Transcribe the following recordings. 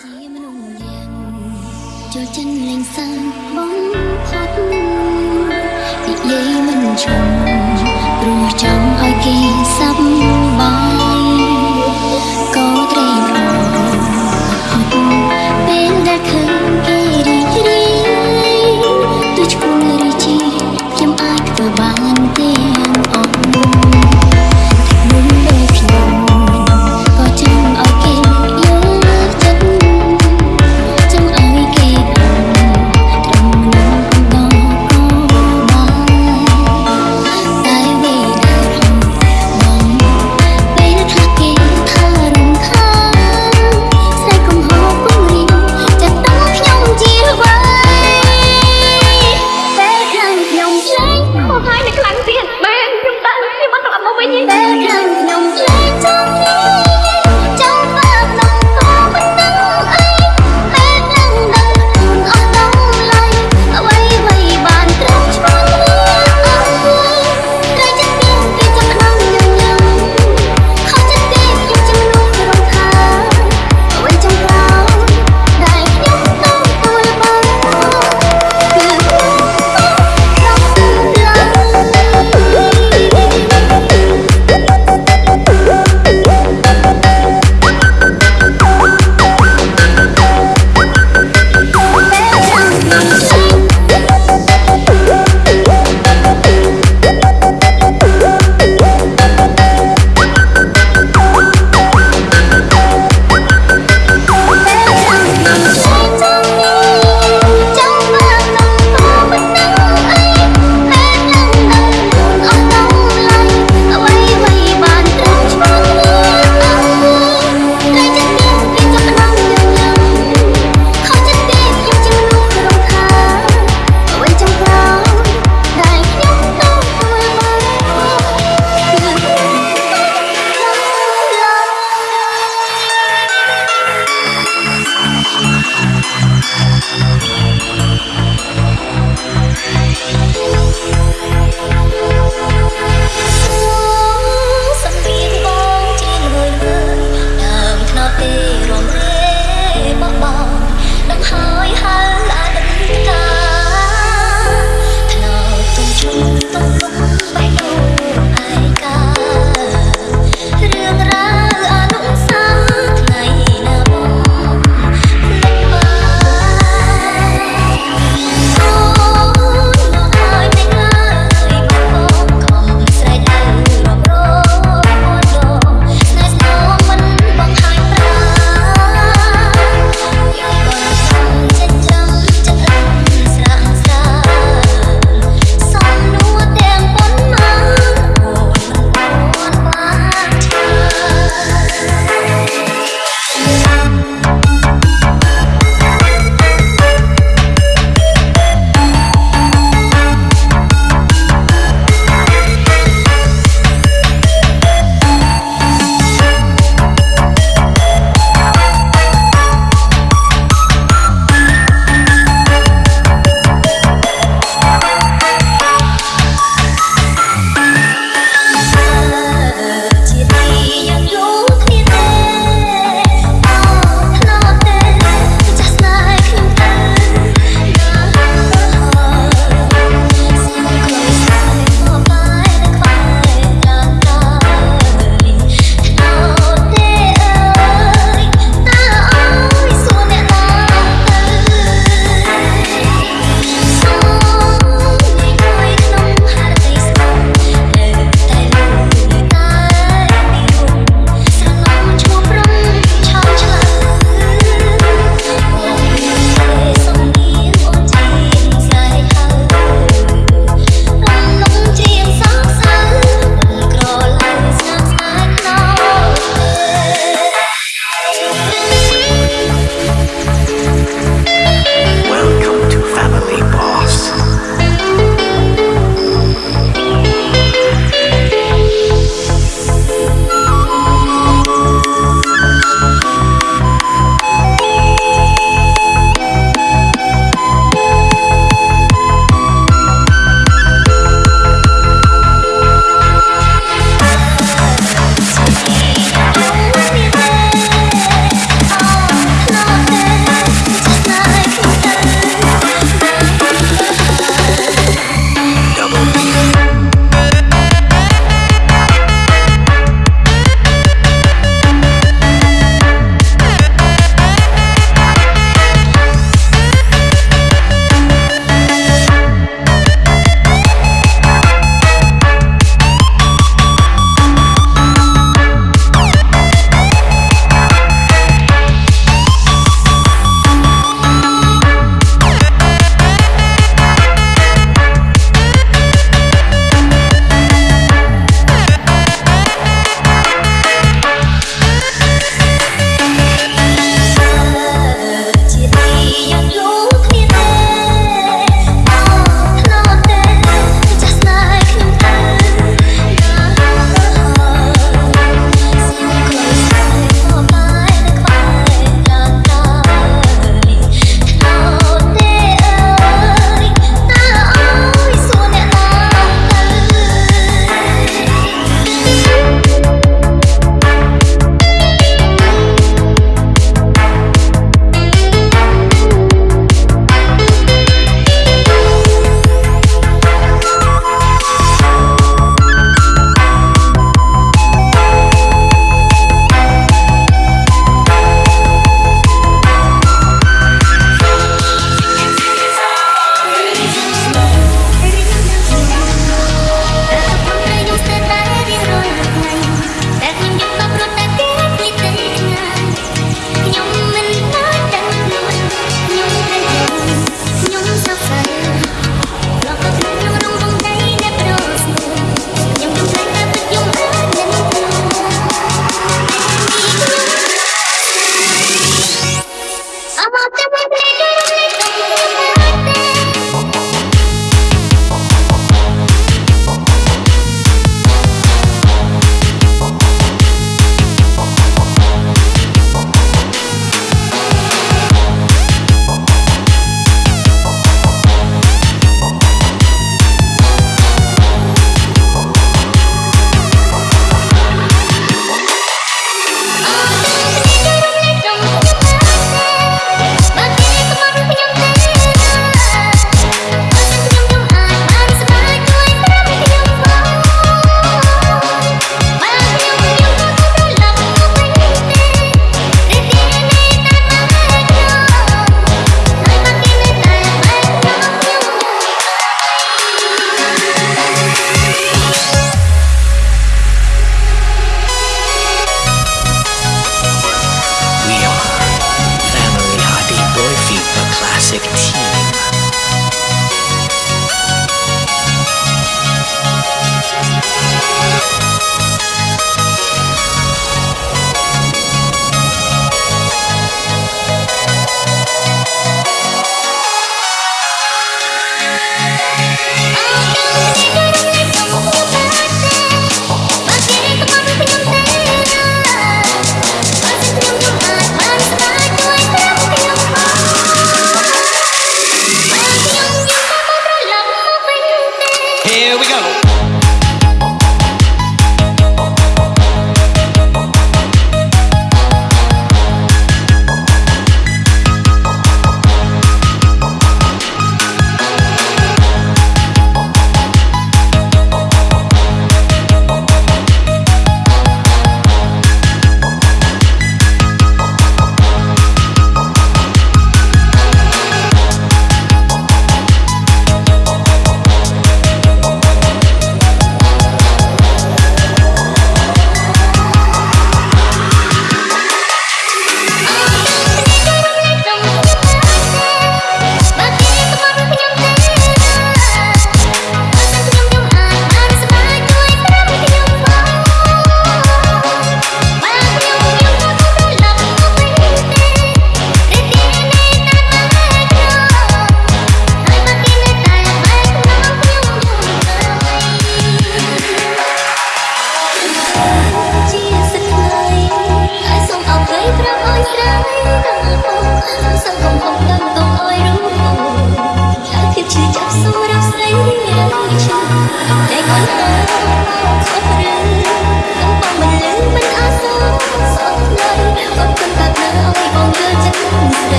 ជាមនុស្សយ៉ាងចូលចិនលេងសើបំផុតនិយាយមិនឈប់ព្រោះចង់ឲ្យគេសាប់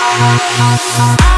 I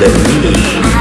let me.